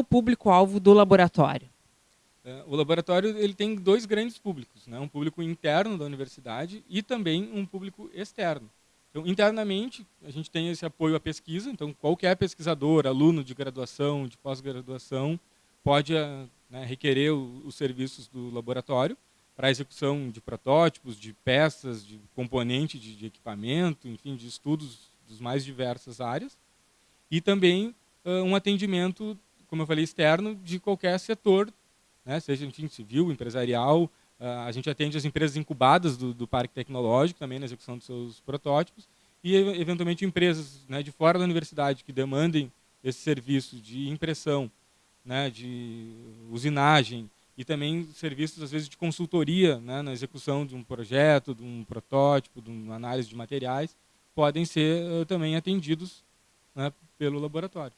o público-alvo do laboratório? É, o laboratório ele tem dois grandes públicos, né? um público interno da universidade e também um público externo. Então, internamente, a gente tem esse apoio à pesquisa, então qualquer pesquisador, aluno de graduação, de pós-graduação, pode eh, né, requerer os serviços do laboratório para a execução de protótipos, de peças, de componente de, de equipamento, enfim, de estudos dos mais diversas áreas. E também uh, um atendimento, como eu falei, externo de qualquer setor, né, seja enfim, civil, empresarial, Uh, a gente atende as empresas incubadas do, do, parque tecnológico também na execução dos seus protótipos e eventualmente empresas né, de fora da universidade que demandem esse serviço de impressão, né, de usinagem e também serviços às vezes de consultoria né, na execução de um projeto, de um protótipo, de uma análise de materiais, podem ser uh, também atendidos né, pelo laboratório.